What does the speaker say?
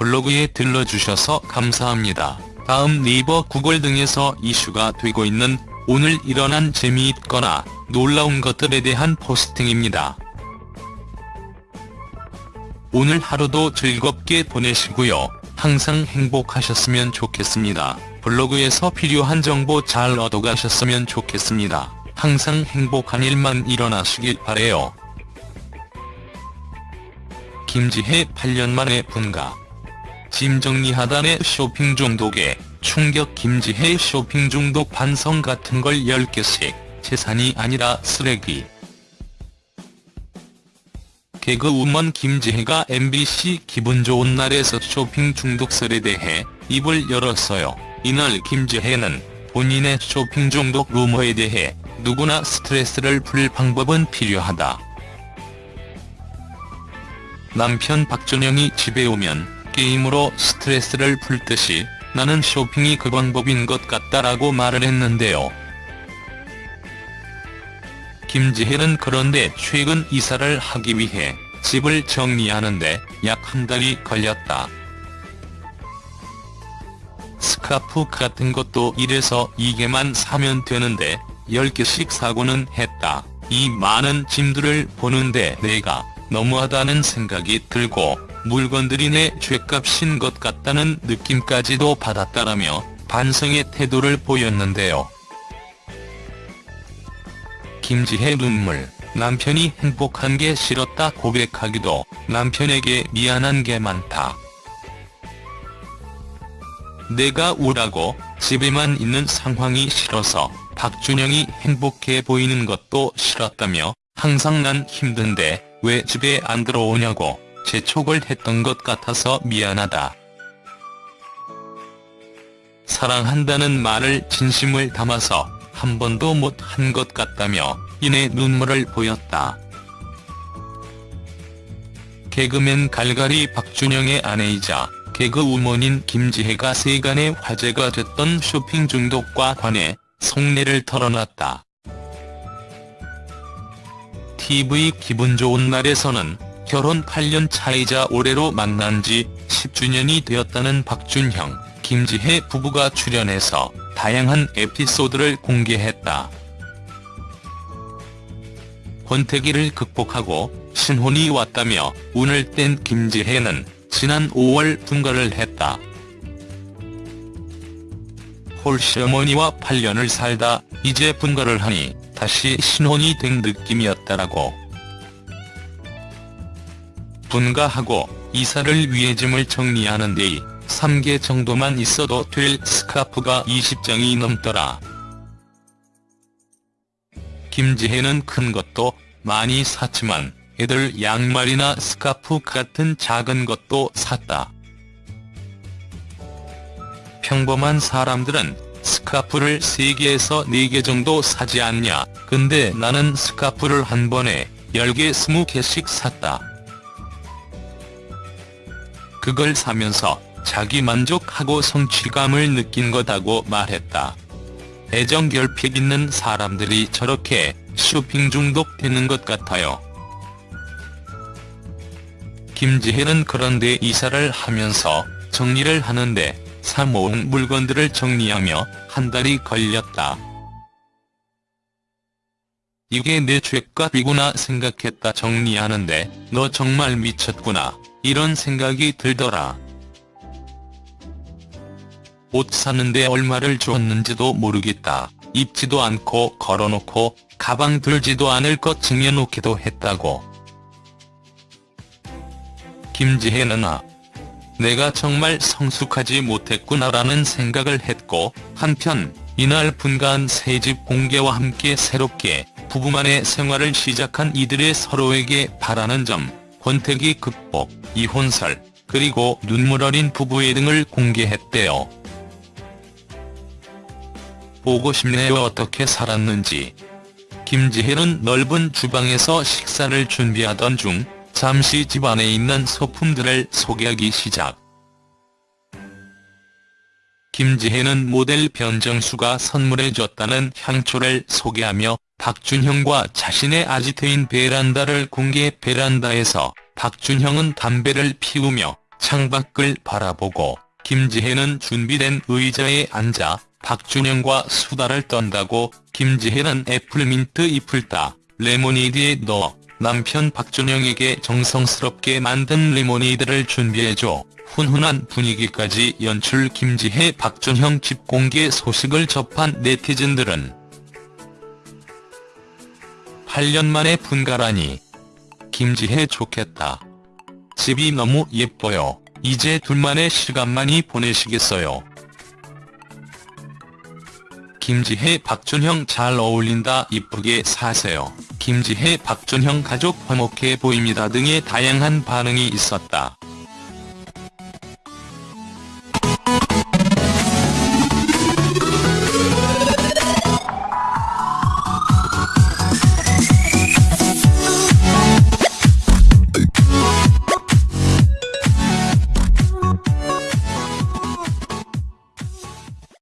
블로그에 들러주셔서 감사합니다. 다음 네이버 구글 등에서 이슈가 되고 있는 오늘 일어난 재미있거나 놀라운 것들에 대한 포스팅입니다. 오늘 하루도 즐겁게 보내시고요. 항상 행복하셨으면 좋겠습니다. 블로그에서 필요한 정보 잘 얻어가셨으면 좋겠습니다. 항상 행복한 일만 일어나시길 바래요. 김지혜 8년 만에 분가. 짐 정리하다 내 쇼핑 중독에 충격 김지혜 쇼핑 중독 반성 같은 걸 10개씩 재산이 아니라 쓰레기. 개그우먼 김지혜가 MBC 기분 좋은 날에서 쇼핑 중독설에 대해 입을 열었어요. 이날 김지혜는 본인의 쇼핑 중독 루머에 대해 누구나 스트레스를 풀 방법은 필요하다. 남편 박준영이 집에 오면 게임으로 스트레스를 풀듯이 나는 쇼핑이 그 방법인 것 같다라고 말을 했는데요. 김지혜는 그런데 최근 이사를 하기 위해 집을 정리하는데 약 한 달이 걸렸다. 스카프 같은 것도 이래서 2개만 사면 되는데 10개씩 사고는 했다. 이 많은 짐들을 보는데 내가 너무하다는 생각이 들고 물건들이 내 죗값인 것 같다는 느낌까지도 받았다라며 반성의 태도를 보였는데요. 김지혜 눈물, 남편이 행복한 게 싫었다 고백하기도 남편에게 미안한 게 많다. 내가 우라고 집에만 있는 상황이 싫어서 박준영이 행복해 보이는 것도 싫었다며 항상 난 힘든데 왜 집에 안 들어오냐고 재촉을 했던 것 같아서 미안하다. 사랑한다는 말을 진심을 담아서 한 번도 못 한 것 같다며 이내 눈물을 보였다. 개그맨 갈갈이 박준영의 아내이자 개그 우먼인 김지혜가 세간의 화제가 됐던 쇼핑 중독과 관해 속내를 털어놨다. TV 기분 좋은 날에서는 결혼 8년 차이자 올해로 만난 지 10주년이 되었다는 박준형, 김지혜 부부가 출연해서 다양한 에피소드를 공개했다. 권태기를 극복하고 신혼이 왔다며 운을 뗀 김지혜는 지난 5월 분가를 했다. 홀시어머니와 8년을 살다 이제 분가를 하니 다시 신혼이 된 느낌이었다라고. 분가하고 이사를 위해 짐을 정리하는데 2, 3개 정도만 있어도 될 스카프가 20장이 넘더라. 김지혜는 큰 것도 많이 샀지만 애들 양말이나 스카프 같은 작은 것도 샀다. 평범한 사람들은 스카프를 3개에서 4개 정도 사지 않냐. 근데 나는 스카프를 한 번에 10개 20개씩 샀다. 그걸 사면서 자기 만족하고 성취감을 느낀 거다고 말했다. 애정 결핍 있는 사람들이 저렇게 쇼핑 중독되는 것 같아요. 김지혜는 그런데 이사를 하면서 정리를 하는데 사모은 물건들을 정리하며 한 달이 걸렸다. 이게 내 죗값이구나 생각했다 정리하는데 너 정말 미쳤구나 이런 생각이 들더라. 옷 사는데 얼마를 줬는지도 모르겠다. 입지도 않고 걸어놓고 가방 들지도 않을 것 쟁여놓기도 했다고. 김지혜는 아. 내가 정말 성숙하지 못했구나라는 생각을 했고 한편 이날 분가한 새집 공개와 함께 새롭게 부부만의 생활을 시작한 이들의 서로에게 바라는 점, 권태기 극복, 이혼설, 그리고 눈물 어린 부부의 등을 공개했대요. 보고 싶네요 어떻게 살았는지. 김지혜는 넓은 주방에서 식사를 준비하던 중 잠시 집 안에 있는 소품들을 소개하기 시작. 김지혜는 모델 변정수가 선물해줬다는 향초를 소개하며 박준형과 자신의 아지트인 베란다를 공개 베란다에서 박준형은 담배를 피우며 창밖을 바라보고 김지혜는 준비된 의자에 앉아 박준영과 수다를 떤다고 김지혜는 애플민트 잎을 따 레모네이드에 넣어 남편 박준형에게 정성스럽게 만든 레모네이드를 준비해줘 훈훈한 분위기까지 연출 김지혜 박준형 집 공개 소식을 접한 네티즌들은 8년 만에 분가라니 김지혜 좋겠다. 집이 너무 예뻐요. 이제 둘만의 시간만이 보내시겠어요. 김지혜 박준형 잘 어울린다 이쁘게 사세요. 김지혜 박준형 가족 화목해 보입니다 등의 다양한 반응이 있었다.